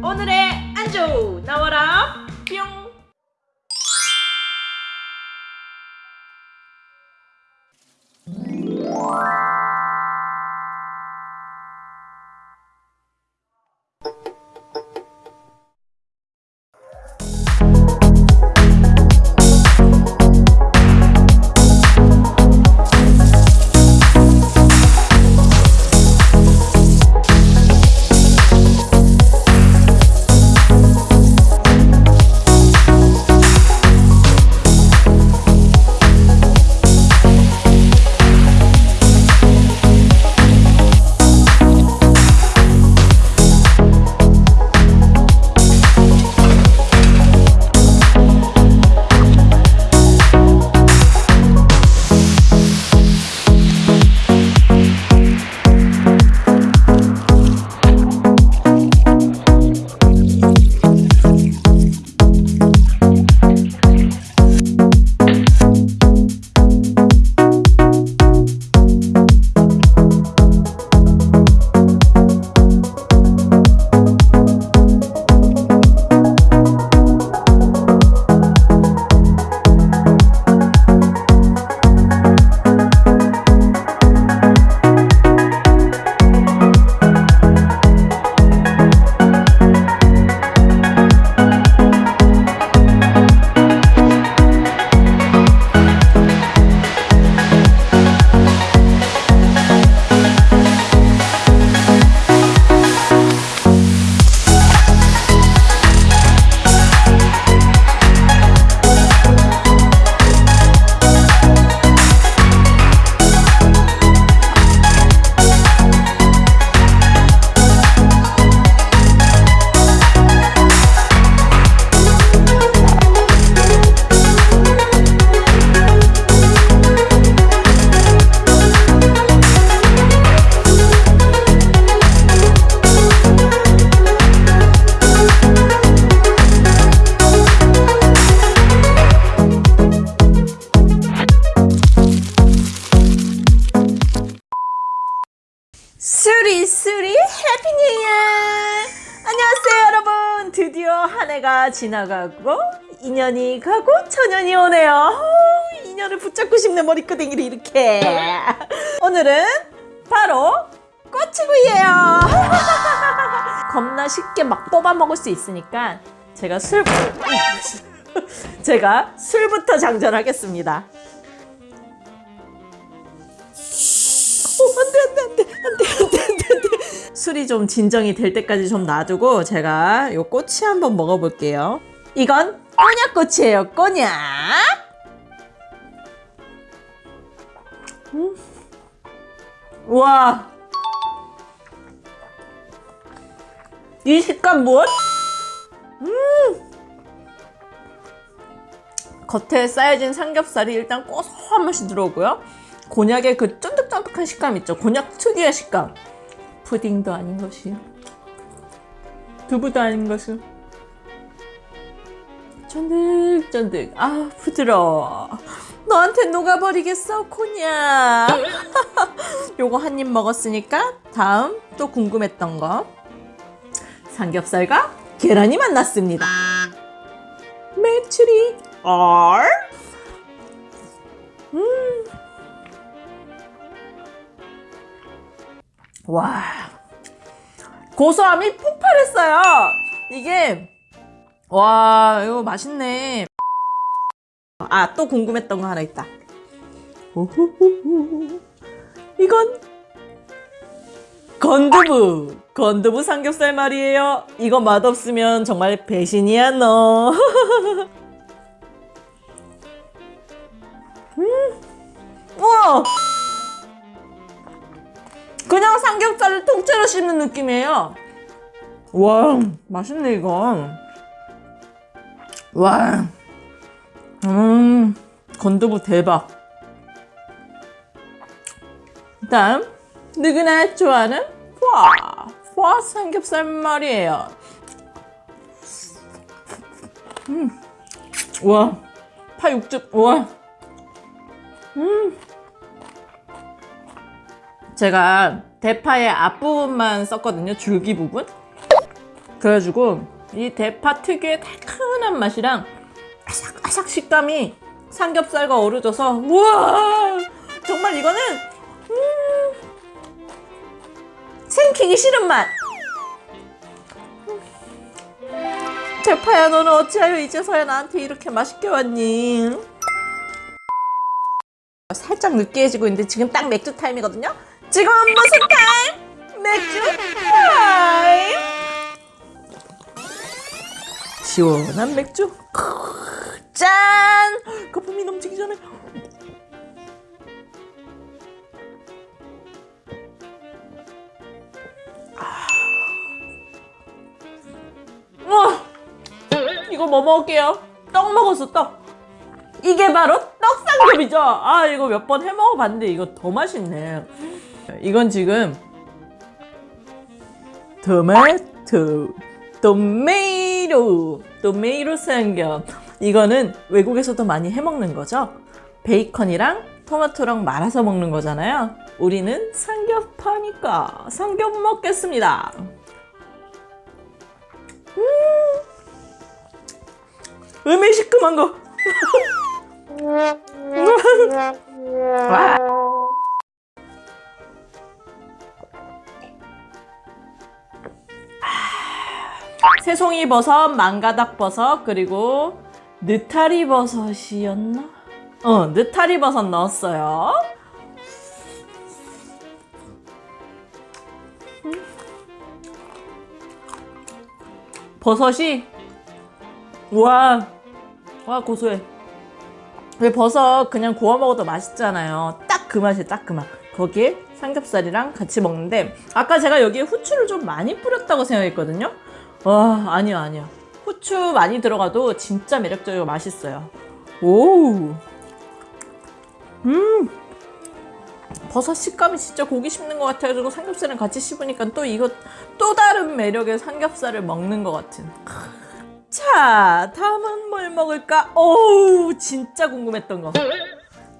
오늘의 안주 나와라 수리 수리 Happy New Year 안녕하세요 여러분. 드디어 한 해가 지나가고 이년이 가고 저년이 오네요. 어우, 이년을 붙잡고 싶네 머리끄댕이를 이렇게. 오늘은 바로 꼬치구이에요. 겁나 쉽게 막 뽑아 먹을 수 있으니까 제가 술 제가 술부터 장전하겠습니다 안 돼, 안 돼, 안 돼, 안 돼, 안 돼, 안 돼, 안 돼. 술이 좀 진정이 될 때까지 좀 놔두고 제가 요 꼬치 한번 먹어볼게요. 이건 꼬냑꼬치예요, 꼬냑. 음. 와. 이 식감 무엇? 음. 겉에 쌓여진 삼겹살이 일단 고소한 맛이 들어오고요. 곤약의 그 쫀득 쫀득한 식감 있죠? 곤약 특유의 식감. 푸딩도 아닌 것이. 두부도 아닌 것이. 쫀득쫀득. 아, 부드러워. 너한테 녹아버리겠어, 곤약. 요거 한 입 먹었으니까 다음 또 궁금했던 거. 삼겹살과 계란이 만났습니다. 메추리 얼. 음. 와. 고소함이 폭발했어요. 이게 와 이거 맛있네. 아 또 궁금했던 거 하나 있다. 오호호호. 이건 건두부. 건두부 삼겹살 말이에요. 이거 맛없으면 정말 배신이야 너. 음. 우와 삼겹살을 통째로 씹는 느낌이에요 와 맛있네 이거 와 음, 건두부 대박 다음 누구나 좋아하는 포아 포아 삼겹살 말이에요 음. 와, 파 육즙, 와. 음. 제가 대파의 앞부분만 썼거든요. 줄기 부분. 그래가지고 이 대파 특유의 달큰한 맛이랑 아삭아삭 식감이 삼겹살과 어우러져서 우와 정말 이거는 음, 생기기 싫은 맛 대파야 너는 어찌하여 이제서야 나한테 이렇게 맛있게 왔니? 살짝 느끼해지고 있는데 지금 딱 맥주 타임이거든요? 지금 무슨 타임? 맥주 타임! 시원한 맥주 짠! 거품이 넘치기 전에 아. 와 이거 뭐 먹을게요? 떡 먹었어 떡 이게 바로 떡삼겹이죠 아 이거 몇 번 해먹어봤는데 이거 더 맛있네 이건 지금 토마토 토메이로 토메이로 삼겹 이거는 외국에서도 많이 해먹는 거죠? 베이컨이랑 토마토랑 말아서 먹는 거잖아요. 우리는 삼겹파니까 삼겹 먹겠습니다. 음! 음에 시큼한 거. 와. 새송이 버섯, 망가닥 버섯, 그리고 느타리 버섯이었나? 어, 느타리 버섯 넣었어요. 음. 버섯이 와, 와 고소해. 왜 버섯 그냥 구워 먹어도 맛있잖아요. 딱 그 맛이에요, 딱 그 맛. 거기에 삼겹살이랑 같이 먹는데 아까 제가 여기에 후추를 좀 많이 뿌렸다고 생각했거든요. 와, 아니요, 아니요. 후추 많이 들어가도 진짜 매력적이고 맛있어요. 오, 음, 버섯 식감이 진짜 고기 씹는 것 같아가지고 삼겹살이랑 같이 씹으니까 또 이거 또 다른 매력의 삼겹살을 먹는 것 같은. 자, 다음은 뭘 먹을까? 오우, 진짜 궁금했던 거.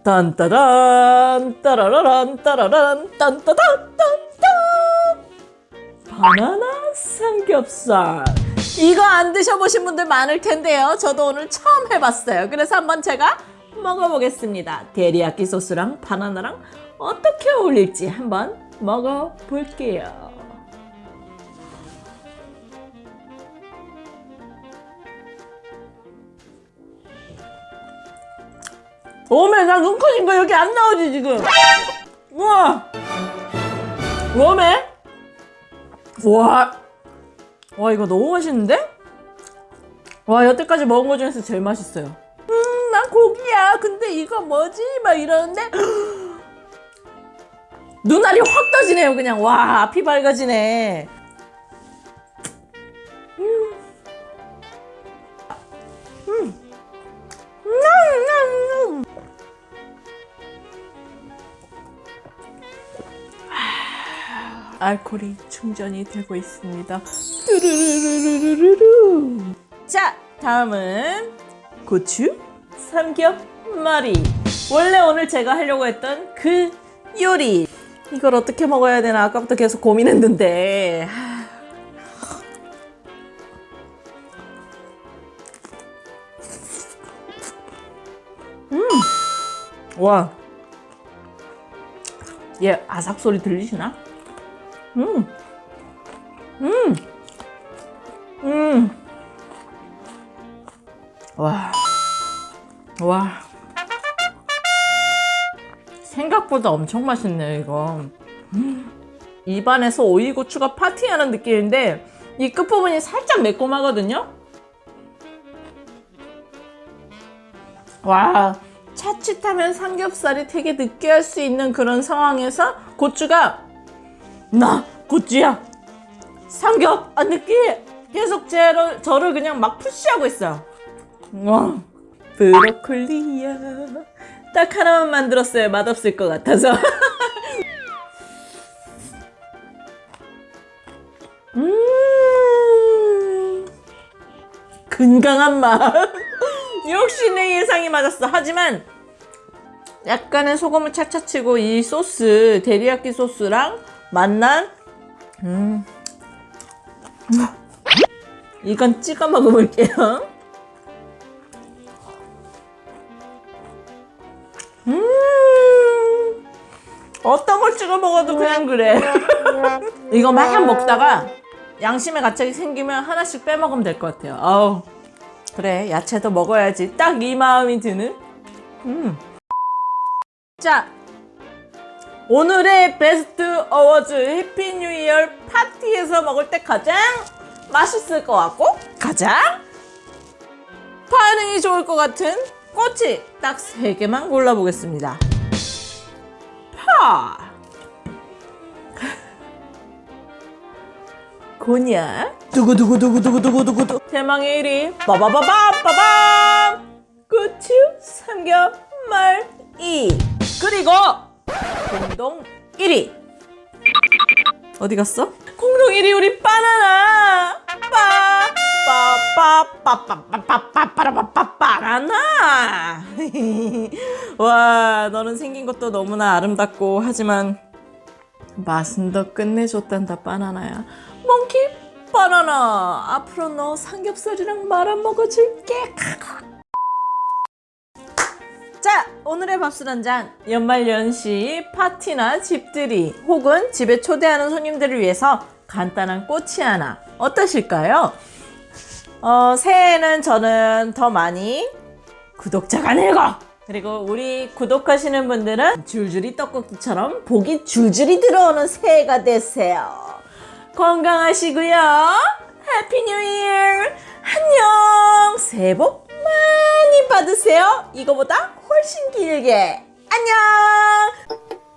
딴따단, 따라라란, 따라란, 딴따단, 딴딴. 바나나 삼겹살. 이거 안 드셔보신 분들 많을 텐데요. 저도 오늘 처음 해봤어요. 그래서 한번 제가 먹어보겠습니다. 데리야끼 소스랑 바나나랑 어떻게 어울릴지 한번 먹어볼게요. 오메 나 눈 커진 거 여기 안 나오지 지금 우와 오메 우와 와 이거 너무 맛있는데? 와 여태까지 먹은 거 중에서 제일 맛있어요 음 난 고기야 근데 이거 뭐지? 막 이러는데 눈알이 확 떠지네요 그냥 와 앞이 밝아지네 음. 음. 음, 음, 음. 알코올이 충전이 되고 있습니다. 뚜루루루루루루. 자, 다음은 고추 삼겹말이. 원래 오늘 제가 하려고 했던 그 요리. 이걸 어떻게 먹어야 되나 아까부터 계속 고민했는데. 음, 와, 얘 아삭 소리 들리시나? 음, 음, 음, 와, 와, 생각보다 엄청 맛있네요 이거. 음, 입안에서 오이고추가 파티하는 느낌인데 이 끝부분이 살짝 매콤하거든요. 와, 차칫하면 삼겹살이 되게 느끼할 수 있는 그런 상황에서 고추가 나 고추야. 삼겹. 안 느끼해 계속 제를, 저를 그냥 막 푸시하고 있어요. 와 브로콜리야. 딱 하나만 만들었어요. 맛없을 것 같아서. 음 건강한 맛 역시 내 예상이 맞았어. 하지만 약간의 소금을 착착 치고 이 소스 데리야끼 소스랑 만난 음. 이건 찍어 먹어볼게요. 음, 어떤 걸 찍어 먹어도 그냥 그래. 이거 막 먹다가 양심에 갑자기 생기면 하나씩 빼먹으면 될 것 같아요. 아우, 그래, 야채도 먹어야지. 딱 이 마음이 드는. 음. 자, 오늘의 best awards Happy New Year 파티에서 먹을 때 가장 맛있을 것 같고 가장 반응이 좋을 것 같은 꼬치 딱 3개만 골라보겠습니다. 파! 곤약 두구두구두구두구두구두구 대망의 1위. 빠바바밤! 고추 삼겹말 2 그리고 공동 1위. 어디 갔어? 1위 우리 바나나. 빠빠빠빠빠빠빠빠빠빠빠빠빠나 와 너는 생긴 것도 너무나 아름답고 하지만 맛은 더 끝내줬단다 바나나야. 몽키 바나나. 앞으로 너 삼겹살이랑 말아 먹어줄게. 자, 오늘의 밥술 한 잔. 연말연시 파티나 집들이 혹은 집에 초대하는 손님들을 위해서 간단한 꼬치 하나. 어떠실까요? 어, 새해에는 저는 더 많이 구독자가 늘고 그리고 우리 구독하시는 분들은 줄줄이 떡볶이처럼 복이 줄줄이 들어오는 새해가 되세요. 건강하시고요. Happy New Year. 안녕. 새해 복 많이 받으세요. 이거보다 훨씬 길게. 안녕.